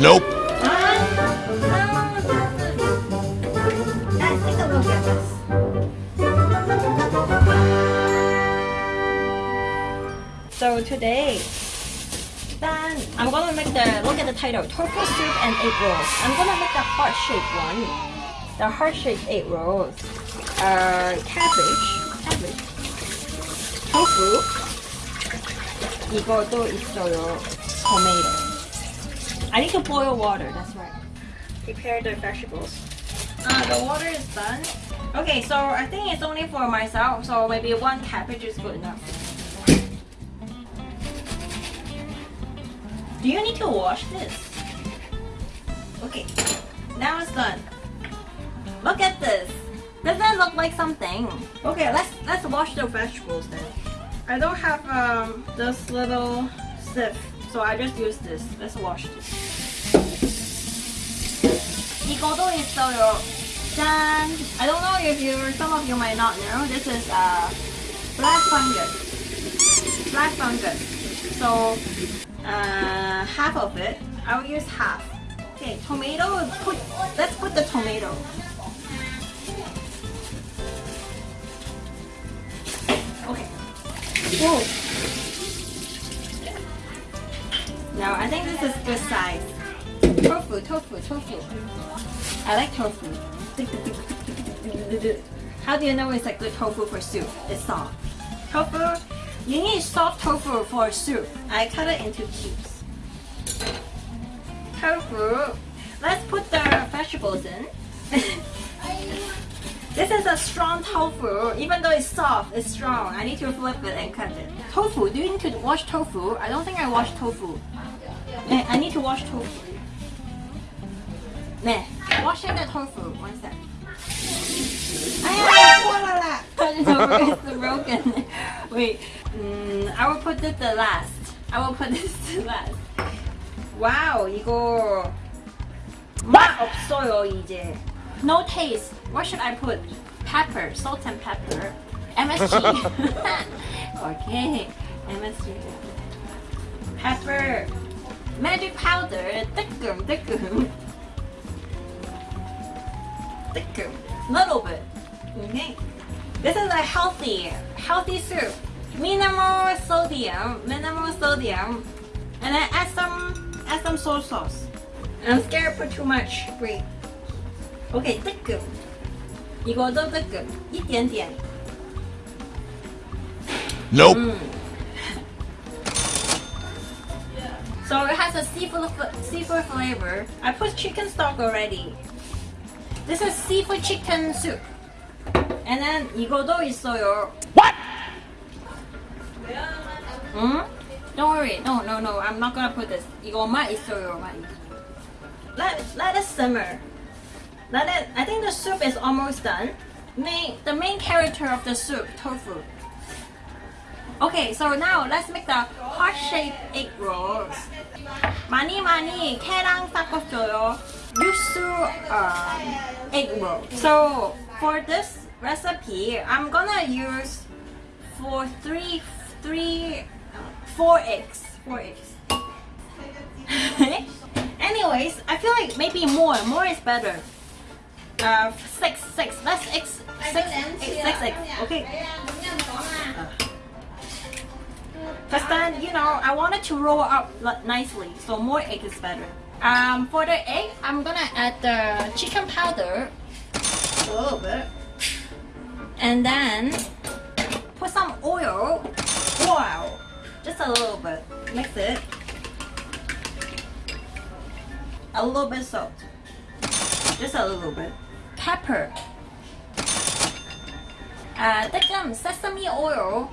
Nope. Look at this. So today, then I'm gonna make the look at the title tofu soup and egg rolls. I'm gonna make the heart shaped one, the heart shaped egg rolls. Uh, cabbage, cabbage, tofu. 이거도 있어요. Tomato. I need to boil water. That's right. Prepare the vegetables. Uh, the water is done. Okay, so I think it's only for myself, so maybe one cabbage is good enough. Do you need to wash this? Okay, now it's done. Look at this. Does that look like something? Okay, let's let's wash the vegetables then. I don't have um, this little sieve, so I just use this. Let's wash this. Igodo is soyo. I don't know if you, some of you might not know, this is uh, black fungus. Black fungus. So uh, half of it, I will use half. Okay, tomato, put, let's put the tomato. Whoa. Now, I think this is good size. Tofu, tofu, tofu. I like tofu. How do you know it's a good tofu for soup? It's soft. Tofu, you need soft tofu for soup. I cut it into cubes. Tofu. Let's put the vegetables in this is a strong tofu. Even though it's soft, it's strong. I need to flip it and cut it. Tofu. Do you need to wash tofu? I don't think I washed tofu. Eh, I need to wash tofu. 네, washing the tofu. One sec. 아야, spoiler It's broken. Wait, mm, I will put this the last. I will put this to last. 와우, 이거 맛 없어요 이제. No taste. What should I put? pepper, salt and pepper, MSG. okay, MSG. Pepper, magic powder, thikum, thikum. Thikum, little bit. Okay. This is a healthy, healthy soup. Minimal sodium, minimal sodium. And then add some, add some soy sauce. I'm scared for too much. Wait. Okay, thikum. 끔. 이거도 뜨끔. 一点点. Nope. Mm. So it has a seafood, seafood flavor. I put chicken stock already. This is seafood chicken soup. And then 이거도 있어요. What? Hmm? Don't worry. No, no, no. I'm not gonna put this. 이거만 있어요. Let let it simmer. Let it. I think the soup is almost done. Main the main character of the soup, tofu. Okay, so now let's make the heart-shaped egg rolls. 많이 많이 캐랑 섞었어요. Yusu um, egg roll. So for this recipe, I'm gonna use for three, three, four eggs. Four eggs. Anyways, I feel like maybe more. More is better. Uh, six, six. Eggs. Six, eight, six eggs. Okay. Because then, you know, I want it to roll up nicely. So more egg is better. Um, for the egg, I'm gonna add the chicken powder a little bit, and then put some oil. Wow, just a little bit. Mix it. A little bit salt. Just a little bit pepper, uh, thicken sesame oil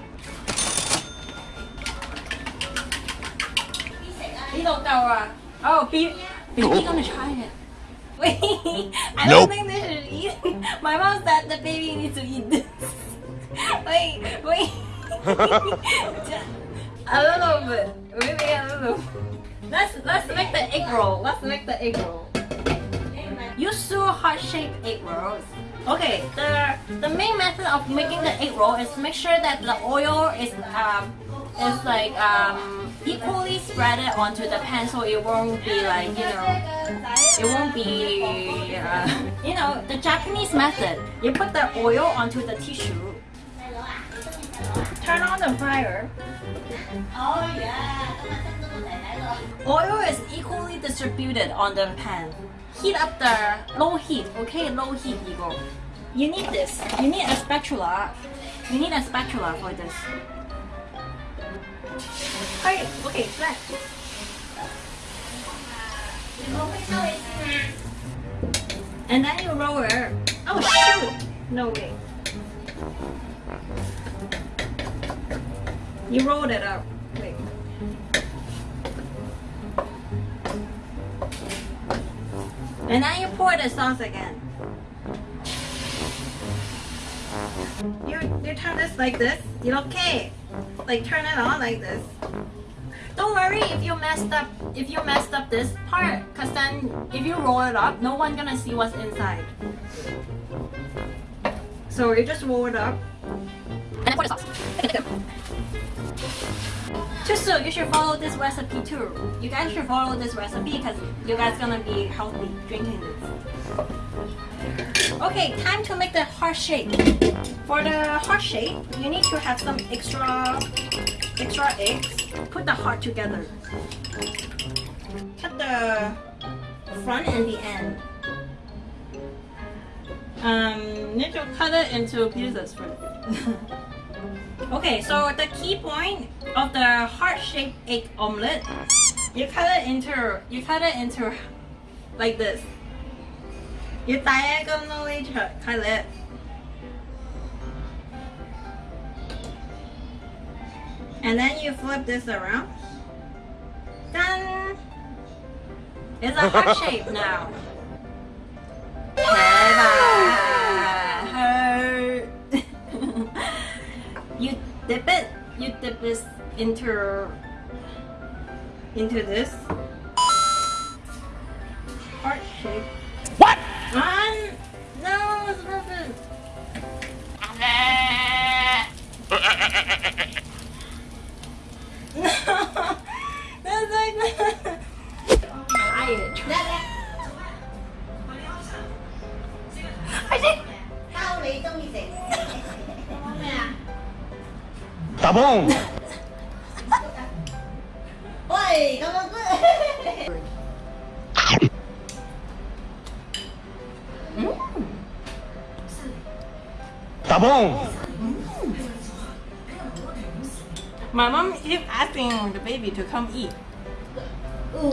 呢度夠啊！Oh, be baby gonna try it. Wait, I don't think they should eat. My mom said the baby needs to eat this. Wait, wait. a little bit, maybe a little. Let's let's make the egg roll. Let's make the egg roll. Use two heart-shaped egg rolls. Okay, the the main method of making the egg roll is make sure that the oil is um is like um, equally spread it onto the pan so it won't be like, you know, it won't be, uh, you know, the Japanese method. You put the oil onto the tissue. Turn on the fryer. Oh, Oil is equally distributed on the pan. Heat up the low heat, okay? Low heat, 이거. You need this. You need a spatula. You need a spatula for this. Hurry, okay, flat. And then you roll it. Oh shoot! No way. You rolled it up. And then you pour the sauce again. You you turn this like this. You okay? Like turn it on like this. Don't worry if you messed up if you messed up this part, cause then if you roll it up, no one gonna see what's inside. So you just roll it up. Sauce. Tusu, you should follow this recipe too. You guys should follow this recipe because you guys gonna be healthy drinking this. Okay, time to make the heart shape. For the heart shape, you need to have some extra extra eggs. Put the heart together. Cut the front and the end. Um, need to cut it into pieces first. okay, so the key point of the heart-shaped egg omelette, you cut it into you cut it into like this. You diagonally cut cut it. And then you flip this around. Done! It's a heart shape now. You dip it. You dip this into into this heart shape. What? Um, no, it's perfect. bom? Oi, calma Tá bom? My mom is asking the baby to come eat. Ooh.